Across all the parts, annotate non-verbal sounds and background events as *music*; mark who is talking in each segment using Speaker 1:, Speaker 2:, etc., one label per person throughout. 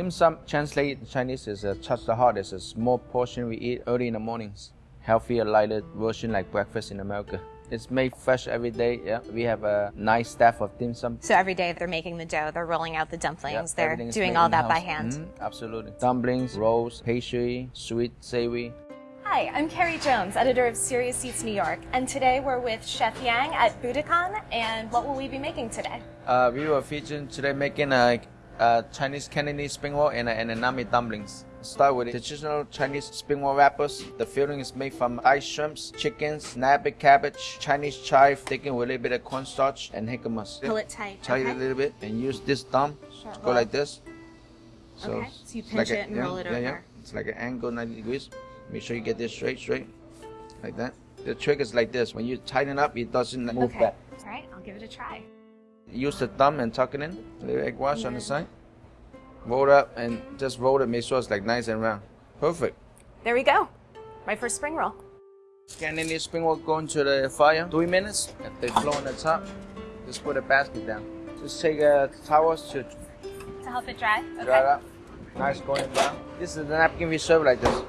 Speaker 1: dim sum translate in Chinese is uh, touch the heart. It's a small portion we eat early in the mornings. Healthier, lighter version like breakfast in America. It's made fresh every day. Yeah, we have a nice staff of dim sum.
Speaker 2: So every day they're making the dough, they're rolling out the dumplings,
Speaker 1: Yeah,
Speaker 2: they're doing all that by hand.
Speaker 1: Mhm, absolutely. Dumplings, rolls, pastry, sweet, savory.
Speaker 2: Hi, I'm Carey Jones, editor of Serious Eats New York, and today we're with Chef Yang at Buddakan. And what will we be making today?
Speaker 1: Uh, we were featuring today making a, a Chinese Cantonese spring roll and, a, and edamame dumplings. Start with the traditional Chinese spring roll wrappers. The filling is made from ice shrimps, chickens, napa cabbage, Chinese chive, taken with a little bit of cornstarch and jicama.
Speaker 2: Pull it tight.
Speaker 1: Tight
Speaker 2: okay.
Speaker 1: it a little bit and use this thumb
Speaker 2: Sure,
Speaker 1: to go
Speaker 2: roll.
Speaker 1: like this.
Speaker 2: Okay, so you pinch
Speaker 1: a-
Speaker 2: it and
Speaker 1: yeah,
Speaker 2: roll it
Speaker 1: yeah, Yeah. It's like an angle 90 degrees. Make sure you get this straight, straight, like that. The trick is like this. When you tighten up, it doesn't move
Speaker 2: Okay.
Speaker 1: back.
Speaker 2: All right, I'll give it a try.
Speaker 1: Use the thumb and tuck it in. A little egg wash on the side. Roll it up and just roll it. Make sure it's like nice and round. Perfect.
Speaker 2: There we go. My first spring roll.
Speaker 1: Scanning this spring roll go into the fire. Three minutes. If they flow on the top, just put a basket down. Just take uh, a towel to
Speaker 2: To help it dry? Okay.
Speaker 1: dry it up. Nice going down. This is the napkin we serve like this.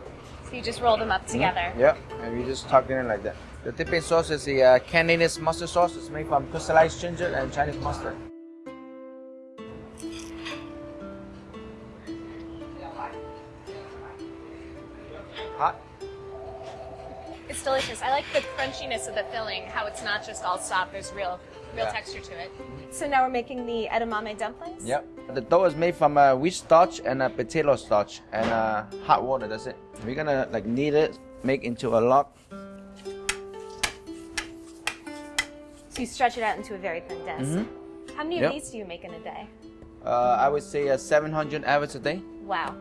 Speaker 2: So you just roll them up hmm? together.
Speaker 1: Yeah, and we just tuck it in like that. The dipping sauce is the uh, Cantonese mustard sauce. It's made from crystallized ginger and Chinese mustard. Hot.
Speaker 2: It's delicious. I like the crunchiness of the filling, how it's not just all soft, there's real real
Speaker 1: Yeah.
Speaker 2: texture to it. So now we're making the edamame dumplings?
Speaker 1: Yep. The dough is made from uh, wheat starch and uh, potato starch and uh, hot water. That's it. We're gonna like knead it, make into a log.
Speaker 2: So you stretch it out into a very thin disc. How many of these do you make in a day?
Speaker 1: Uh, I would say uh, 700 average a day.
Speaker 2: Wow.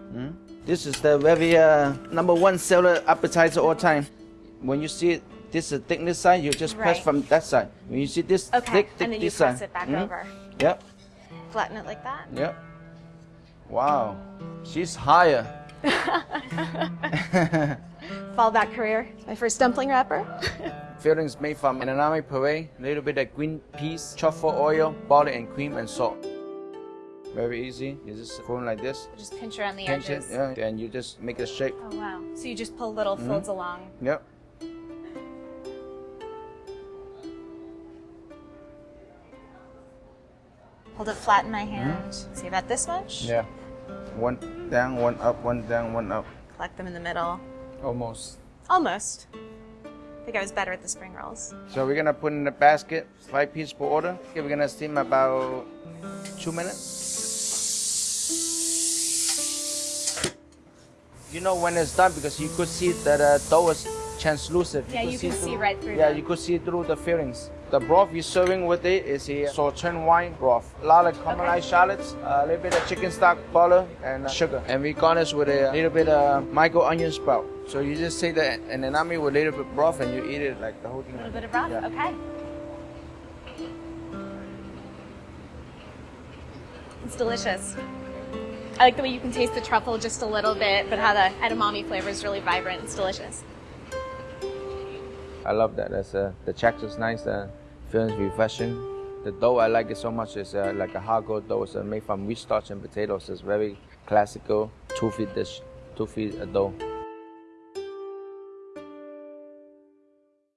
Speaker 1: This is the very uh, number one seller appetizer all time. When you see it, this is thickness side, you just press from that side. When you see this
Speaker 2: Okay,
Speaker 1: thick, thick
Speaker 2: and then you press
Speaker 1: side.
Speaker 2: it back
Speaker 1: Mhm.
Speaker 2: over.
Speaker 1: Yep,
Speaker 2: Flatten it like that.
Speaker 1: yep. Wow, she's higher. *laughs* *laughs*
Speaker 2: Fallback career. My first dumpling wrapper. *laughs*
Speaker 1: Fillings made from edamame puree, a little bit of green peas, truffle oil, butter and cream and salt. Very easy. You just form like this.
Speaker 2: Just pinch around the
Speaker 1: Pinch it,
Speaker 2: edges.
Speaker 1: yeah, and you just make a shape.
Speaker 2: Oh wow. So you just pull little folds mm-hmm. along.
Speaker 1: Yep.
Speaker 2: Hold it flat in my mm-hmm. hand. See about this much?
Speaker 1: Yeah. One down, one up, one down, one up.
Speaker 2: Collect them in the middle.
Speaker 1: Almost.
Speaker 2: Almost. I think I was better at the spring rolls.
Speaker 1: So we're gonna put in the basket, five pieces per order. Okay, we're gonna steam about two minutes. You know when it's done because you could see that uh, dough is translucent.
Speaker 2: Yeah,
Speaker 1: could
Speaker 2: you can see
Speaker 1: through-
Speaker 2: right through
Speaker 1: Yeah,
Speaker 2: the-
Speaker 1: you could see through the fillings. The broth we're serving with it is a sauteed wine broth. A lot of caramelized shallots, a little bit of chicken stock, butter, and uh, sugar. And we garnish with a little bit of micro onion sprout. So you just take the edamame with a little bit of broth and you eat it like the whole thing.
Speaker 2: A little bit of broth.
Speaker 1: Yeah.
Speaker 2: Okay. It's delicious. I like the way you can taste the truffle just a little bit, but how the edamame flavor is really vibrant. It's delicious.
Speaker 1: I love that. That's uh, the texture's nice. The feelings refreshing. The dough I like it so much. It's uh, like a har gow dough. It's uh, made from wheat starch and potatoes. It's very classical tofu dish, tofu uh, dough.